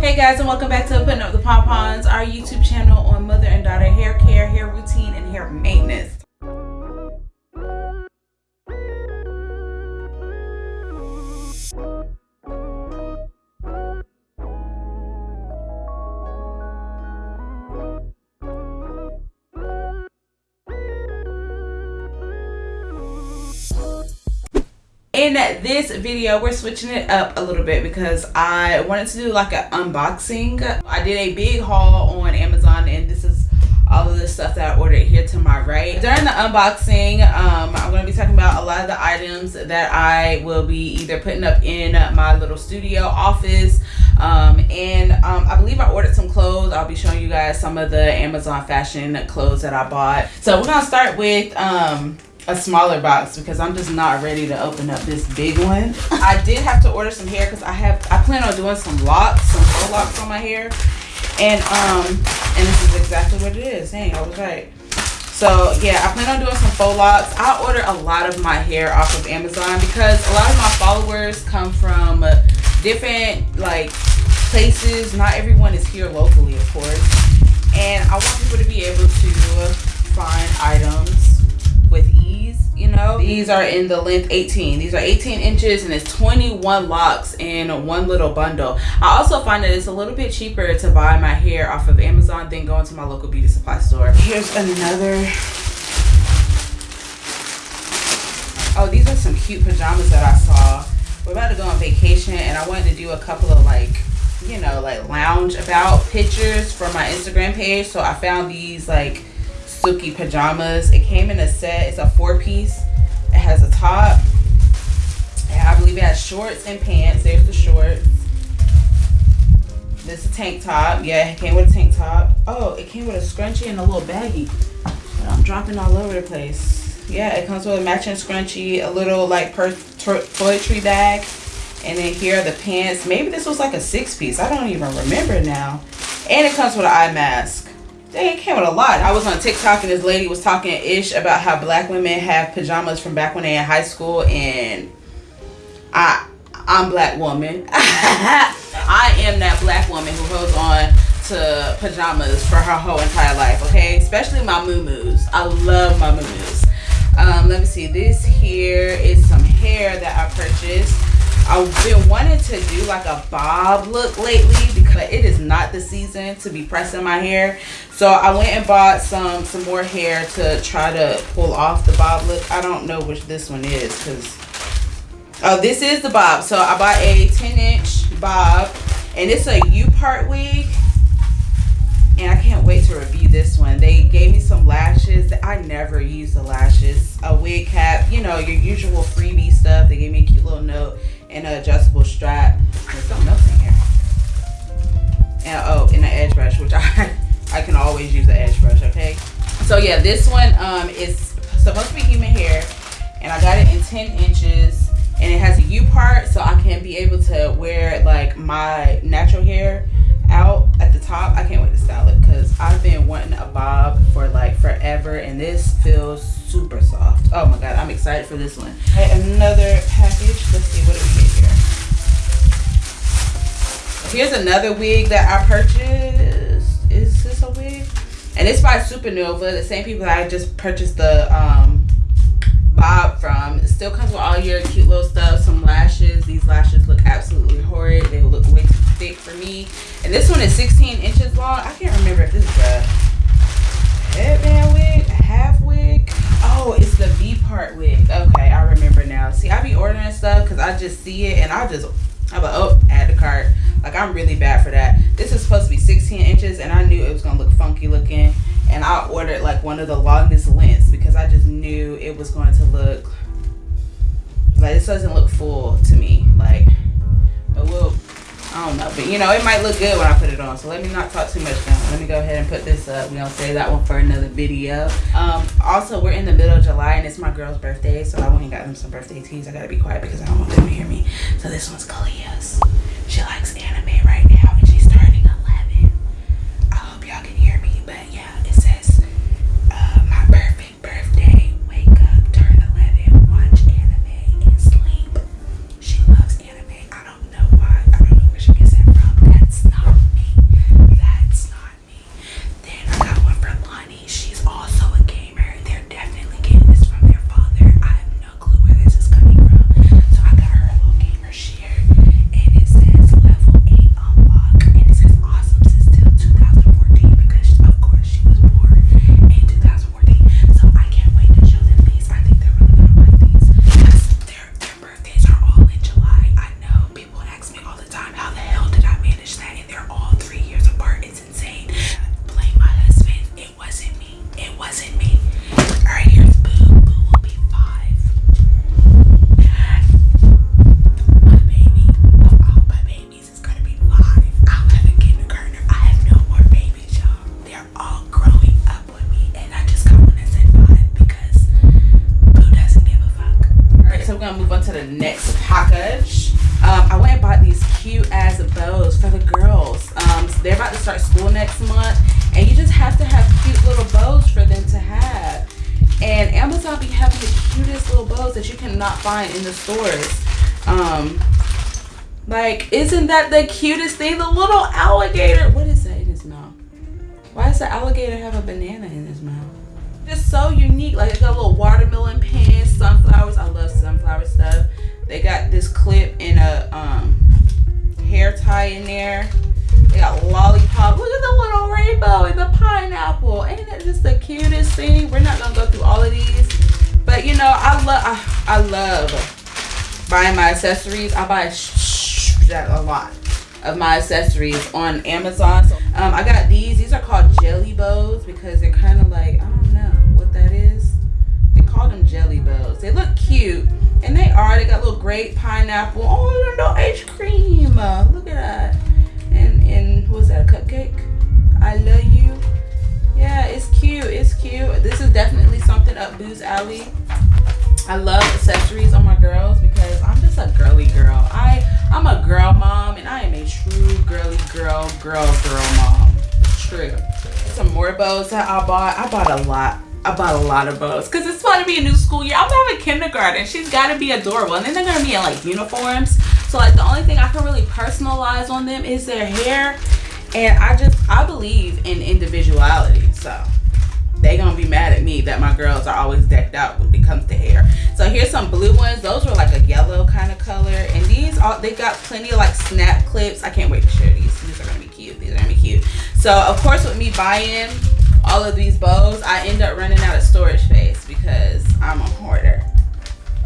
Hey guys and welcome back to Putting Up the Pompons, our YouTube channel on mother and daughter hair care, hair routine, and hair maintenance. In this video we're switching it up a little bit because i wanted to do like an unboxing. I did a big haul on amazon and this is all of the stuff that i ordered here to my right. During the unboxing um, i'm going to be talking about a lot of the items that i will be either putting up in my little studio office um, and um, i believe i ordered some clothes. I'll be showing you guys some of the amazon fashion clothes that i bought. So we're gonna start with um, a smaller box because I'm just not ready to open up this big one. I did have to order some hair because I have I plan on doing some locks, some faux locks on my hair. And um and this is exactly what it is. Dang, I was right. So yeah, I plan on doing some faux locks. I order a lot of my hair off of Amazon because a lot of my followers come from different like places. Not everyone is here locally, of course. And I want people to be able to find items with ease you know? These are in the length 18 these are 18 inches and it's 21 locks in one little bundle. I also find that it's a little bit cheaper to buy my hair off of amazon than going to my local beauty supply store. Here's another. Oh these are some cute pajamas that i saw. We're about to go on vacation and i wanted to do a couple of like you know like lounge about pictures for my instagram page. So i found these like silky pajamas. It came in a set. It's a four piece. It has a top. I believe it has shorts and pants. There's the shorts. This is a tank top. Yeah, it came with a tank top. Oh, it came with a scrunchie and a little baggie. I'm dropping all over the place. Yeah, it comes with a matching scrunchie, a little like per toiletry bag. And then here are the pants. Maybe this was like a six piece. I don't even remember now. And it comes with an eye mask. They came with a lot. I was on TikTok and this lady was talking ish about how black women have pajamas from back when they in high school and I I'm black woman. I am that black woman who holds on to pajamas for her whole entire life, okay? Especially my moo I love my moo Um, let me see. This here is some hair that I purchased. I've been wanting to do like a bob look lately because it is not the season to be pressing my hair. So I went and bought some some more hair to try to pull off the bob look. I don't know which this one is because oh this is the bob. So I bought a 10 inch bob and it's a U-part wig and I can't wait to review this one. They gave me some lashes. I never use the lashes. A wig cap, you know, your usual freebie stuff. They gave me a cute little note and an adjustable strap. There's something else in here. And oh, and an edge brush, which I I can always use the edge brush, okay? So yeah, this one um is supposed to be human hair, and I got it in 10 inches, and it has a U part, so I can be able to wear like my natural hair out at the top. I can't wait to style it because I've been wanting a bob for like forever, and this feels super soft. Oh my god, I'm excited for this one. Okay, another package. Let's see what do we get here. Here's another wig that I purchased. Is this a wig? And it's by Supernova, the same people that I just purchased the um, bob from. It still comes with all your cute little stuff, some lashes. These lashes look absolutely horrid. They look way too thick for me. And this one is 16 inches long. I can't remember if this is a headband wig, half the V part wig. Okay, I remember now. See, I be ordering stuff because I just see it and I just, I'm like, oh, add the cart. Like, I'm really bad for that. This is supposed to be 16 inches and I knew it was going to look funky looking. And I ordered like one of the longest lengths because I just knew it was going to look, like, this doesn't look full to but you know, it might look good when I put it on. So let me not talk too much now. Let me go ahead and put this up. We're gonna save that one for another video. Um, also, we're in the middle of July and it's my girl's birthday, so I went and got them some birthday teas. I gotta be quiet because I don't want them to hear me. So this one's Kalia's. She likes anime to the next package. Um, I went and bought these cute ass bows for the girls. Um, so they're about to start school next month, and you just have to have cute little bows for them to have. And Amazon be having the cutest little bows that you cannot find in the stores. Um, like, isn't that the cutest thing? The little alligator. What is that in his mouth? Why does the alligator have a banana in his mouth? Just so unique. Like, it got a little watermelon pins, sunflowers. I love sunflower stuff. They got this clip in a um, hair tie in there. They got lollipop. Look at the little rainbow and the pineapple. Ain't that just the cutest thing? We're not gonna go through all of these, but you know, I love I, I love buying my accessories. I buy a lot of my accessories on Amazon. So, um, I got these. These are called jelly bows because they're kind of like, jelly bows. They look cute. And they are. They got little grape, pineapple. Oh, no ice cream. Look at that. And, and what was that, a cupcake? I love you. Yeah, it's cute. It's cute. This is definitely something up Boo's alley. I love accessories on my girls because I'm just a girly girl. I I'm a girl mom and I am a true girly girl, girl, girl mom. True. Some more bows that I bought. I bought a lot. I bought a lot of bows because it's about to be a new school year. I'm having kindergarten. She's got to be adorable. And then they're going to be in like uniforms. So like the only thing I can really personalize on them is their hair. And I just, I believe in individuality. So they gonna be mad at me that my girls are always decked out when it comes to hair. So here's some blue ones. Those were like a yellow kind of color. And these all they got plenty of like snap clips. I can't wait to share these. These are gonna be cute. These are gonna be cute. So of course with me buying all of these bows, I end up running out of storage space because I'm a hoarder.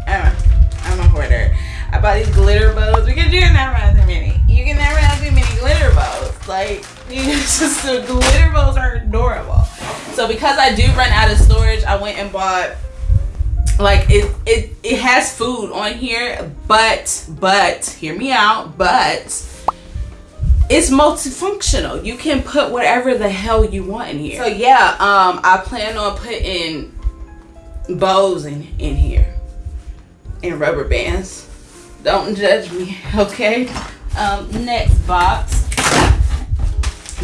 I'm a, I'm a hoarder. I bought these glitter bows because you can never have too many. You can never have too many glitter bows. Like, just the glitter bows are adorable. So because I do run out of storage, I went and bought like it it it has food on here, but but hear me out, but it's multifunctional. You can put whatever the hell you want in here. So yeah, um I plan on putting bows in in here and rubber bands. Don't judge me, okay? Um next box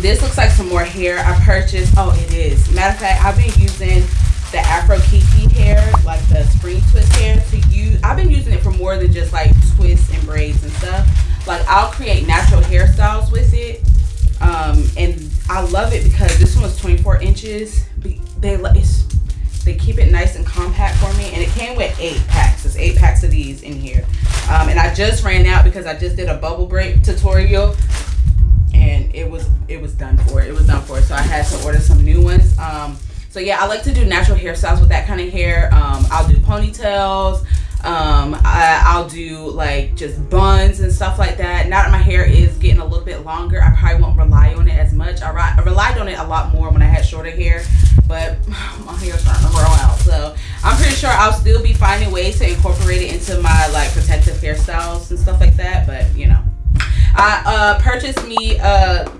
this looks like some more hair I purchased. Oh, it is. Matter of fact, I've been using the Afro Kinky hair, like the spring twist hair to use. I've been using it for more than just like twists and braids and stuff. Like I'll create natural hairstyles with it. Um, and I love it because this one was 24 inches. They they keep it nice and compact for me. And it came with eight packs. There's eight packs of these in here. Um, and I just ran out because I just did a bubble braid tutorial and it was it was done for it was done for so i had to order some new ones um so yeah i like to do natural hairstyles with that kind of hair um i'll do ponytails um I, will do like just buns and stuff like that. Now that my hair is getting a little bit longer i probably won't rely on it as much. I, I relied on it a lot more when i had shorter hair but my hair's starting to grow out. So i'm pretty sure i'll still be finding ways to incorporate it into my like protective hairstyles and stuff like that but you know. I uh, purchased me a,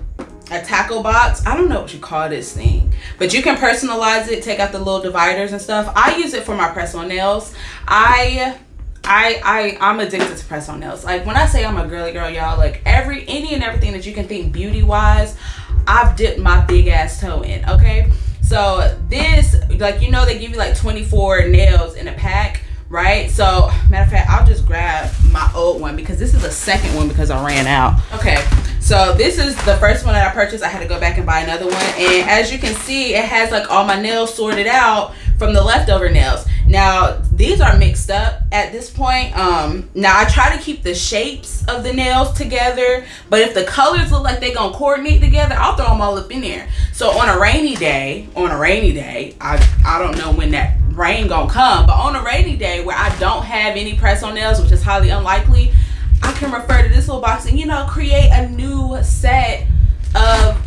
a tackle box. I don't know what you call this thing, but you can personalize it, take out the little dividers and stuff. I use it for my press-on nails. I I, I, I'm addicted to press on nails. Like when I say I'm a girly girl, y'all, like every, any and everything that you can think beauty wise, I've dipped my big ass toe in, okay? So this, like, you know, they give you like 24 nails in a pack right so matter of fact i'll just grab my old one because this is the second one because i ran out okay so this is the first one that i purchased. I had to go back and buy another one. And as you can see it has like all my nails sorted out from the leftover nails. Now these are mixed up at this point. Um now i try to keep the shapes of the nails together but if the colors look like they're gonna coordinate together i'll throw them all up in there. So on a rainy day on a rainy day i i don't know when that rain gonna come. But on a rainy day where I don't have any press on nails, which is highly unlikely, I can refer to this little box and, you know, create a new set of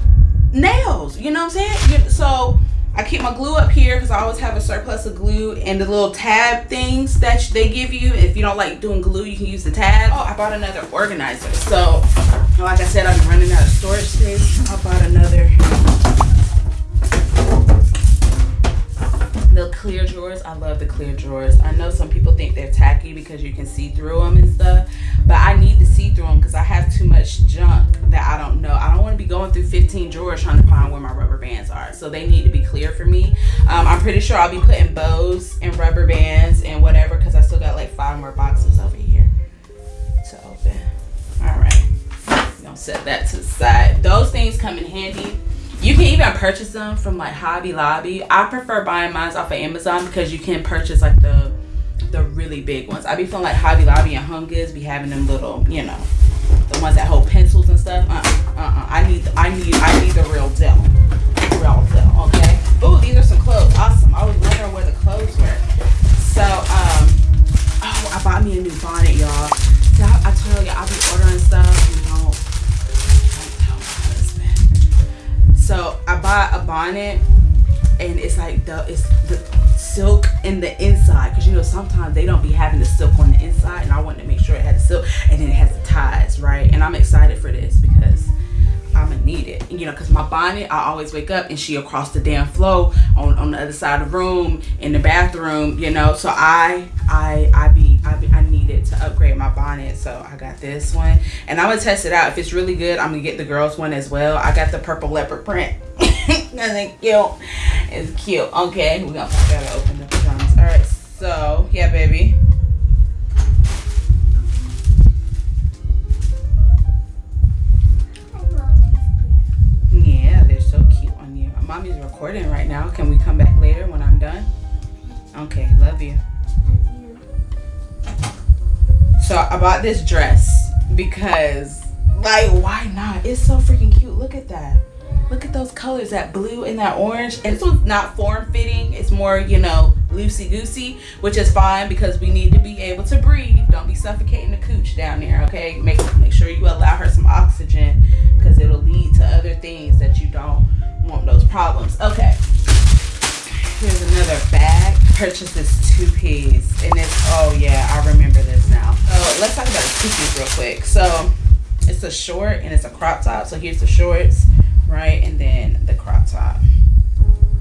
nails. You know what I'm saying? So I keep my glue up here because I always have a surplus of glue and the little tab things that they give you. If you don't like doing glue, you can use the tab. Oh, I bought another organizer. So, like I said, I'm running out of storage space. I bought another clear drawers i love the clear drawers i know some people think they're tacky because you can see through them and stuff but i need to see through them because i have too much junk that i don't know i don't want to be going through 15 drawers trying to find where my rubber bands are. So they need to be clear for me. Um, I'm pretty sure I'll be putting bows and rubber bands and whatever because I still got like five more boxes over here to open. All right, gonna set that to the side. Those things come in handy. You can even purchase them from like Hobby Lobby. I prefer buying mine off of Amazon because you can purchase like the the really big ones. I be feeling like Hobby Lobby and Home Goods be having them little, you know, the ones that hold pencils and stuff. Uh, uh, uh. I need, I need, I need the real deal, real deal. Okay. Oh, these are some clothes. Awesome. I was wondering where the clothes were. So, um, oh, I bought me a new bonnet, y'all. I, I told you I'll be ordering stuff and don't, So I bought a bonnet, and it's like the it's the silk in the inside. Because you know sometimes they don't be having the silk on the inside and I wanted to make sure it had the silk and then it has the ties right? And I'm excited for this because I'm gonna need it. You know because my bonnet I always wake up and she across the damn floor on, on the other side of the room in the bathroom you know? So I I I be I be I needed to upgrade my bonnet so I got this one and I'm gonna test it out if it's really good I'm gonna get the girls one as well I got the purple leopard print That's cute. It's cute. Okay, we gotta open the pajamas. All right, so yeah, baby. Yeah, they're so cute on you. Mommy's recording right now. Can we come back later when I'm done? Okay, love you. So I bought this dress because, like, why not? It's so freaking cute. Look at that. Look at those colors, that blue and that orange. And this one's not form-fitting. It's more, you know, loosey-goosey, which is fine because we need to be able to breathe. Don't be suffocating the cooch down there, okay? Make, make sure you allow her some oxygen because it'll lead to other things that you don't want those problems. Okay. Here's another bag. Purchased this two-piece. And it's, oh yeah, I remember this now. So let's talk about the two-piece real quick. So it's a short and it's a crop top. So here's the shorts right? And then the crop top.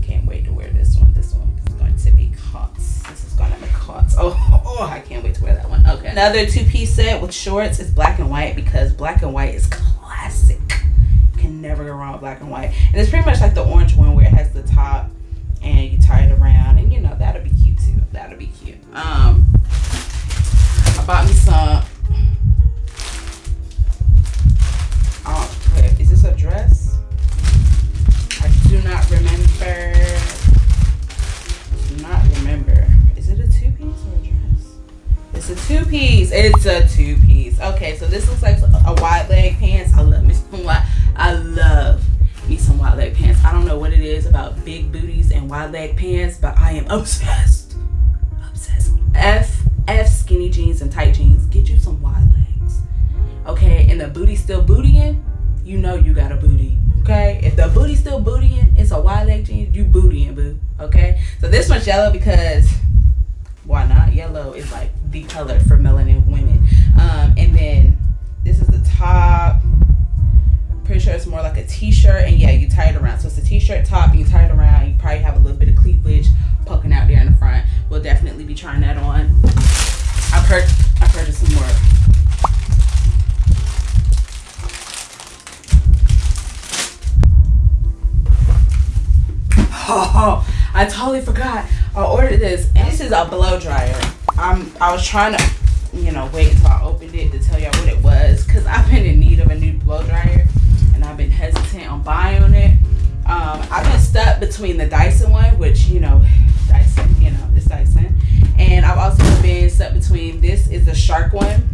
Can't wait to wear this one. This one is going to be cuts. This is gonna be cuts. Oh, oh, I can't wait to wear that one. Okay. Another two-piece set with shorts is black and white because black and white is classic. You can never go wrong with black and white. And it's pretty much like the orange one where it has the top and you tie it around and you know that'll be cute too. That'll be cute. Um I bought me some Oh, is this a dress? I do not remember. Do not remember. Is it a two piece or a dress? It's a two piece. It's a two piece. Okay, so this looks like a wide leg pants. I love me some. I love wide leg pants. I don't know what it is about big booties and wide leg pants, but I am obsessed. Obsessed. F F skinny jeans and tight jeans. Get you some wide legs. Okay, and the booty still bootying. You know you got a booty Okay, if the booty still bootying, it's a wide leg jeans, you bootying, boo. Okay, so this one's yellow because why not? Yellow is like the color for melanin women. Um, and then this is the top. Pretty sure it's more like a t-shirt, and yeah, you tie it around. So it's a t-shirt top, and you tie it around. You probably have a little bit of cleavage poking out there in the front. We'll definitely be trying that on. I've heard I've purchased some more Oh, I totally forgot. I ordered this. And this is a blow dryer. I'm I was trying to, you know, wait until I opened it to tell y'all what it was. Cause I've been in need of a new blow dryer. And I've been hesitant on buying it. Um, I've been stuck between the Dyson one, which, you know, Dyson, you know, it's Dyson. And I've also been stuck between this is the Shark one.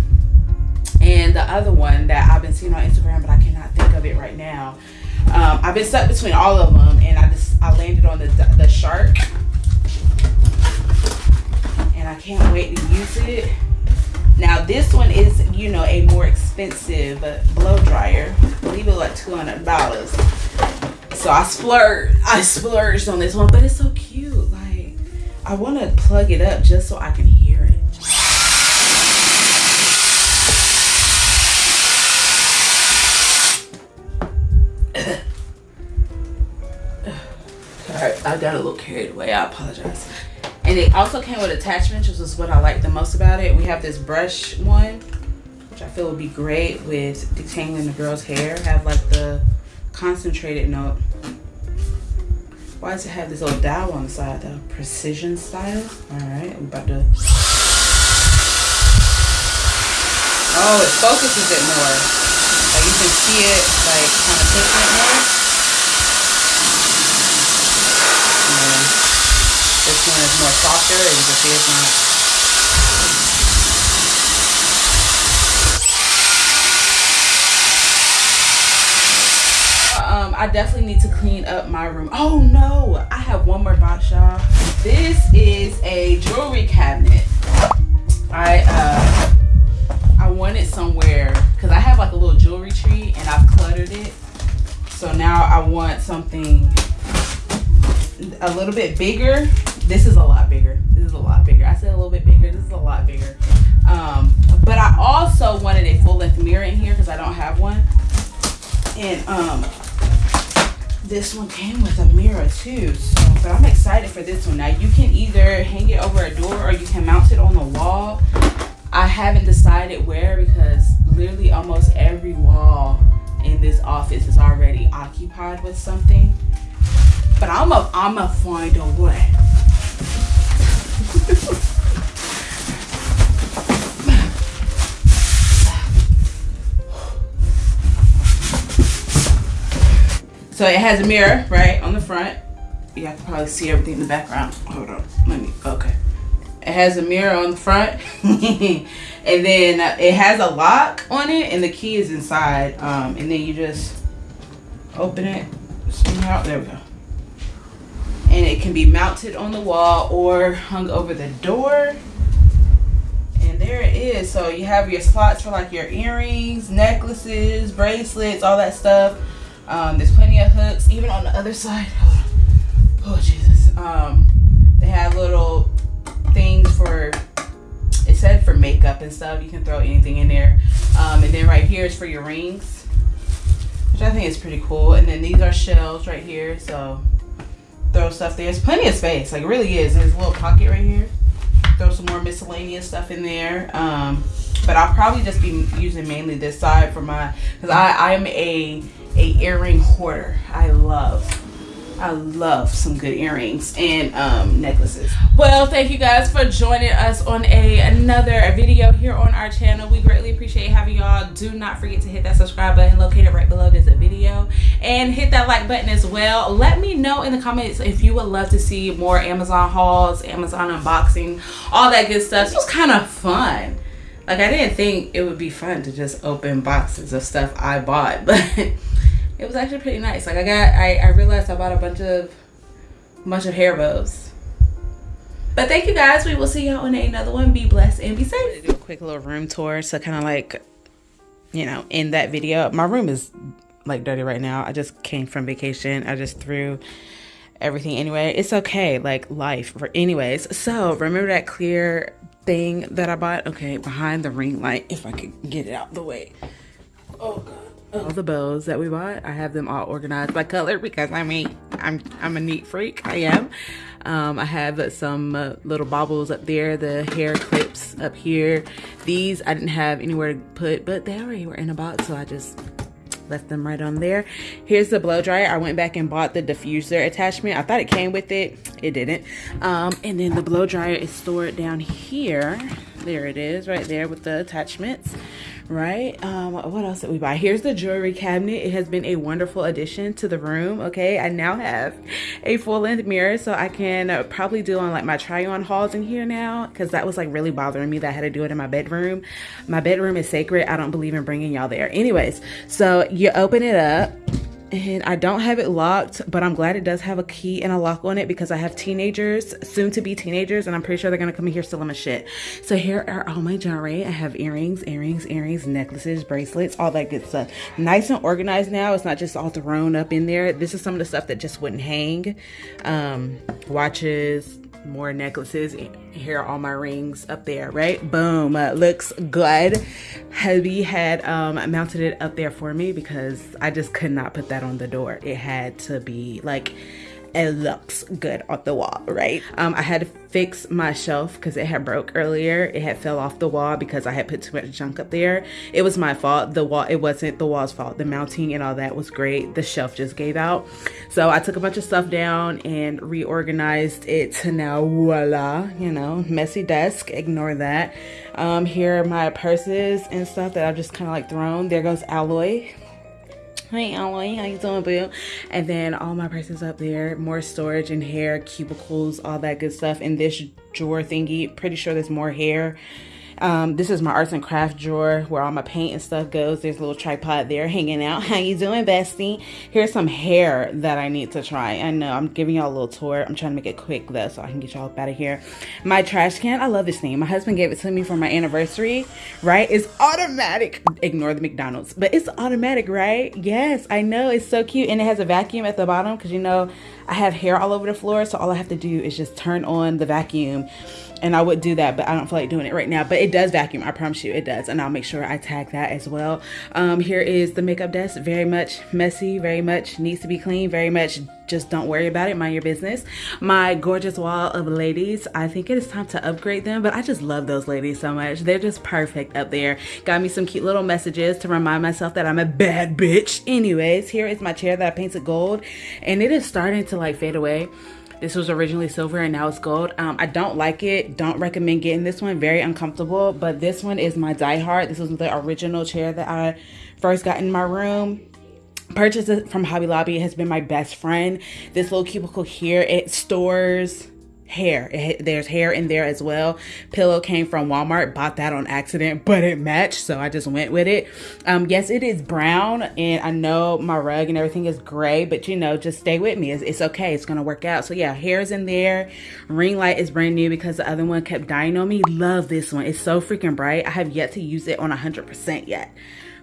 And the other one that I've been seeing on Instagram, but I cannot think of it right now. Um, I've been stuck between all of them, and I just I landed on the the shark, and I can't wait to use it. Now this one is you know a more expensive blow dryer. I believe it was like two hundred dollars. So I splurged. I splurged on this one, but it's so cute. Like I want to plug it up just so I can hear it. Alright, I got a little carried away. I apologize. And it also came with attachments, which is what I like the most about it. We have this brush one, which I feel would be great with detangling the girl's hair. Have like the concentrated note. Why does it have this little dial on the side though? Precision style. All right, I'm about to. Oh, it focuses it more. Like you can see it, like kind of pushing it more. And this one is more softer, and you can see it's not I definitely need to clean up my room. Oh no, I have one more box, y'all. This is a jewelry cabinet. I uh I wanted somewhere because I have like a little jewelry tree and I've cluttered it. So now I want something a little bit bigger. This is a lot bigger. This is a lot bigger. I said a little bit bigger. This is a lot bigger. Um, but I also wanted a full length mirror in here because I don't have one. And um, this one came with a mirror too so but i'm excited for this one now you can either hang it over a door or you can mount it on the wall i haven't decided where because literally almost every wall in this office is already occupied with something but i'm a i'm a find a way So it has a mirror, right, on the front. You have to probably see everything in the background. Hold on, let me, okay. It has a mirror on the front. and then it has a lock on it and the key is inside. Um, and then you just open it. There we go. And it can be mounted on the wall or hung over the door. And there it is. So you have your slots for like your earrings, necklaces, bracelets, all that stuff. Um, there's plenty of hooks, even on the other side. Oh, Jesus. Um, they have little things for, it said for makeup and stuff. You can throw anything in there. Um, and then right here is for your rings, which I think is pretty cool. And then these are shelves right here. So throw stuff there. There's plenty of space. Like, really is. There's a little pocket right here. Throw some more miscellaneous stuff in there. Um, but I'll probably just be using mainly this side for my, because I, I'm a a earring hoarder. I love I love some good earrings and um, necklaces. Well, thank you guys for joining us on a another video here on our channel. We greatly appreciate having y'all. Do not forget to hit that subscribe button located right below this video and hit that like button as well. Let me know in the comments if you would love to see more Amazon hauls, Amazon unboxing, all that good stuff. It was kind of fun. Like I didn't think it would be fun to just open boxes of stuff I bought, but it was actually pretty nice. Like I got, I, I realized I bought a bunch of, bunch of hair bows. But thank you guys. We will see y'all on another one. Be blessed and be safe. Do a quick little room tour. So kind of like, you know, in that video, my room is like dirty right now. I just came from vacation. I just threw everything anyway. It's okay. Like life. For anyways. So remember that clear thing that I bought? Okay, behind the ring light. If I could get it out the way. Oh god all the bows that we bought i have them all organized by color because i mean i'm i'm a neat freak i am. Um, i have some uh, little baubles up there the hair clips up here. These i didn't have anywhere to put but they already were in a box so i just left them right on there. Here's the blow dryer. I went back and bought the diffuser attachment. I thought it came with it. It didn't. Um, and then the blow dryer is stored down here there it is right there with the attachments right? Um what else did we buy? Here's the jewelry cabinet. It has been a wonderful addition to the room okay? I now have a full-length mirror so i can probably do on like my try on hauls in here now because that was like really bothering me that i had to do it in my bedroom. My bedroom is sacred. I don't believe in bringing y'all there. Anyways so you open it up and I don't have it locked, but I'm glad it does have a key and a lock on it because I have teenagers, soon to be teenagers, and I'm pretty sure they're gonna come in here stealing my shit. So here are all my jewelry. I have earrings, earrings, earrings, necklaces, bracelets, all that good stuff. Nice and organized now. It's not just all thrown up in there. This is some of the stuff that just wouldn't hang. Um, watches, more necklaces here are all my rings up there right? Boom uh, looks good. Hubby had um, mounted it up there for me because i just could not put that on the door. It had to be like it looks good on the wall, right? Um, I had to fix my shelf because it had broke earlier. It had fell off the wall because I had put too much junk up there. It was my fault. The wall, it wasn't the wall's fault. The mounting and all that was great. The shelf just gave out. So I took a bunch of stuff down and reorganized it to now voila, you know, messy desk. Ignore that. Um, here are my purses and stuff that I've just kind of like thrown. There goes Alloy Hey Alloy, how you doing, boo? And then all my purses up there, more storage and hair, cubicles, all that good stuff. In this drawer thingy, pretty sure there's more hair. Um, this is my arts and craft drawer where all my paint and stuff goes. There's a little tripod there hanging out. How you doing, bestie? Here's some hair that I need to try. I know I'm giving y'all a little tour. I'm trying to make it quick though so I can get y'all out of here. My trash can. I love this thing. My husband gave it to me for my anniversary, right? It's automatic. Ignore the McDonald's, but it's automatic, right? Yes, I know. It's so cute. And it has a vacuum at the bottom because you know I have hair all over the floor. So all I have to do is just turn on the vacuum and I would do that, but I don't feel like doing it right now. But it does vacuum, I promise you, it does. And I'll make sure I tag that as well. Um, here is the makeup desk, very much messy, very much needs to be clean, very much just don't worry about it, mind your business. My gorgeous wall of ladies, I think it is time to upgrade them, but I just love those ladies so much. They're just perfect up there. Got me some cute little messages to remind myself that I'm a bad bitch. Anyways, here is my chair that I painted gold, and it is starting to like fade away. This was originally silver and now it's gold. Um, I don't like it. Don't recommend getting this one. Very uncomfortable. But this one is my Die Hard. This was the original chair that I first got in my room purchased it from Hobby Lobby. Has been my best friend. This little cubicle here, it stores hair. It, there's hair in there as well. Pillow came from Walmart. Bought that on accident, but it matched, so I just went with it. Um, yes, it is brown, and I know my rug and everything is gray, but you know, just stay with me. It's, it's okay. It's gonna work out. So yeah, hair's in there. Ring light is brand new because the other one kept dying on me. Love this one. It's so freaking bright. I have yet to use it on 100% yet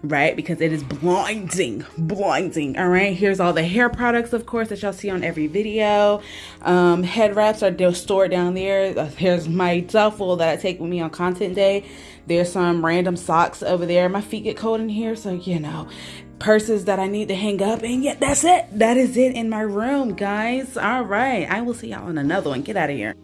right? Because it is blinding, blinding. All right, here's all the hair products, of course, that y'all see on every video. Um, head wraps are stored down there. Uh, here's my duffel that I take with me on content day. There's some random socks over there. My feet get cold in here, so you know, purses that I need to hang up. And yeah, that's it. That is it in my room, guys. All right, I will see y'all in another one. Get out of here.